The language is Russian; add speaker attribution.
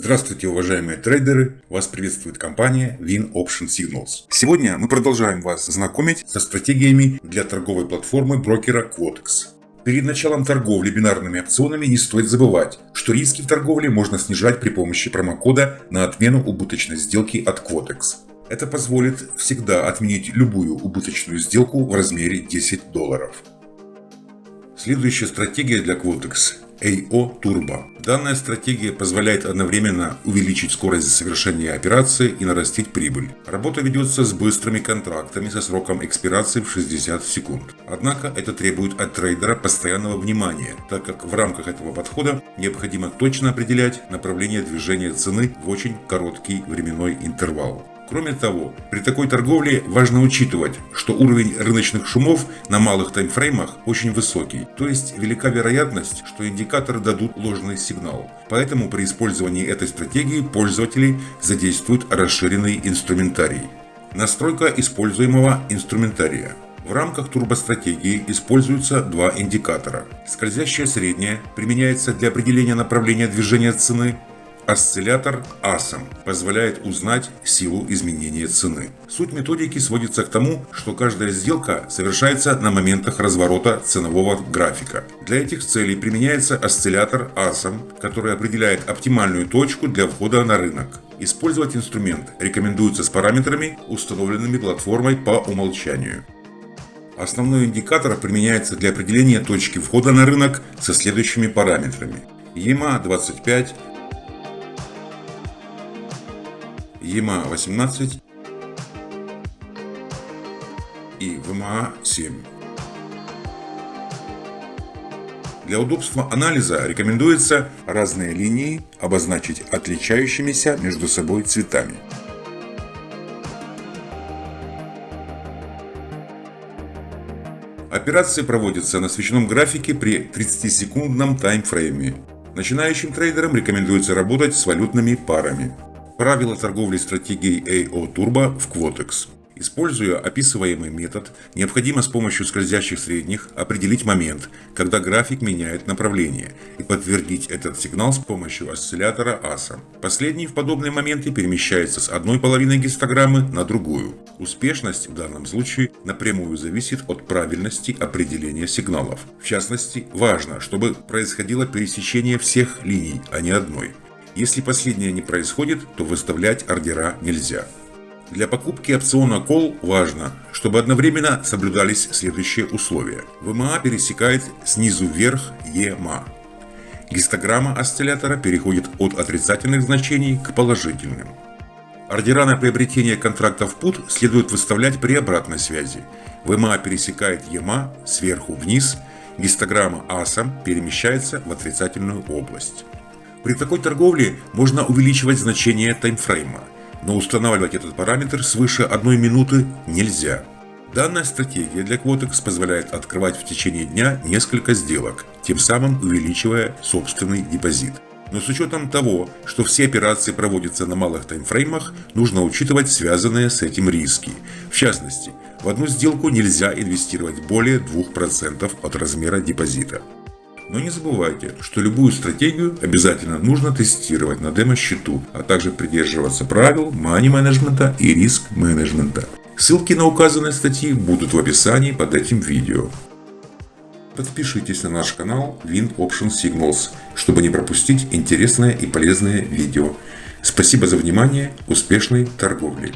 Speaker 1: Здравствуйте, уважаемые трейдеры! Вас приветствует компания Win Option Signals. Сегодня мы продолжаем вас знакомить со стратегиями для торговой платформы брокера Quotex. Перед началом торговли бинарными опционами не стоит забывать, что риски в торговле можно снижать при помощи промокода на отмену убыточной сделки от Quotex. Это позволит всегда отменить любую убыточную сделку в размере 10 долларов. Следующая стратегия для Quotex AO Turbo. Данная стратегия позволяет одновременно увеличить скорость совершения операции и нарастить прибыль. Работа ведется с быстрыми контрактами со сроком экспирации в 60 секунд. Однако это требует от трейдера постоянного внимания, так как в рамках этого подхода необходимо точно определять направление движения цены в очень короткий временной интервал. Кроме того, при такой торговле важно учитывать, что уровень рыночных шумов на малых таймфреймах очень высокий, то есть велика вероятность, что индикаторы дадут ложный сигнал. Поэтому при использовании этой стратегии пользователи задействуют расширенный инструментарий. Настройка используемого инструментария. В рамках турбостратегии используются два индикатора. Скользящая средняя применяется для определения направления движения цены, Осциллятор ASM позволяет узнать силу изменения цены. Суть методики сводится к тому, что каждая сделка совершается на моментах разворота ценового графика. Для этих целей применяется осциллятор ASM, который определяет оптимальную точку для входа на рынок. Использовать инструмент рекомендуется с параметрами, установленными платформой по умолчанию. Основной индикатор применяется для определения точки входа на рынок со следующими параметрами. EMA 25, ЕМА-18 и ВМА-7. Для удобства анализа рекомендуется разные линии обозначить отличающимися между собой цветами. Операции проводятся на свечном графике при 30-секундном таймфрейме. Начинающим трейдерам рекомендуется работать с валютными парами. Правила торговли стратегией AO Turbo в Quotex. Используя описываемый метод, необходимо с помощью скользящих средних определить момент, когда график меняет направление, и подтвердить этот сигнал с помощью осциллятора ASA. Последний в подобные моменты перемещается с одной половины гистограммы на другую. Успешность в данном случае напрямую зависит от правильности определения сигналов. В частности, важно, чтобы происходило пересечение всех линий, а не одной. Если последнее не происходит, то выставлять ордера нельзя. Для покупки опциона Call важно, чтобы одновременно соблюдались следующие условия. ВМА пересекает снизу вверх EMA. Гистограмма осциллятора переходит от отрицательных значений к положительным. Ордера на приобретение контрактов PUT следует выставлять при обратной связи. ВМА пересекает EMA сверху вниз, гистограмма ASAM перемещается в отрицательную область. При такой торговле можно увеличивать значение таймфрейма, но устанавливать этот параметр свыше одной минуты нельзя. Данная стратегия для Quotex позволяет открывать в течение дня несколько сделок, тем самым увеличивая собственный депозит. Но с учетом того, что все операции проводятся на малых таймфреймах, нужно учитывать связанные с этим риски. В частности, в одну сделку нельзя инвестировать более 2% от размера депозита. Но не забывайте, что любую стратегию обязательно нужно тестировать на демо-счету, а также придерживаться правил мани-менеджмента и риск-менеджмента. Ссылки на указанные статьи будут в описании под этим видео. Подпишитесь на наш канал Wind Option Signals, чтобы не пропустить интересное и полезное видео. Спасибо за внимание, успешной торговли!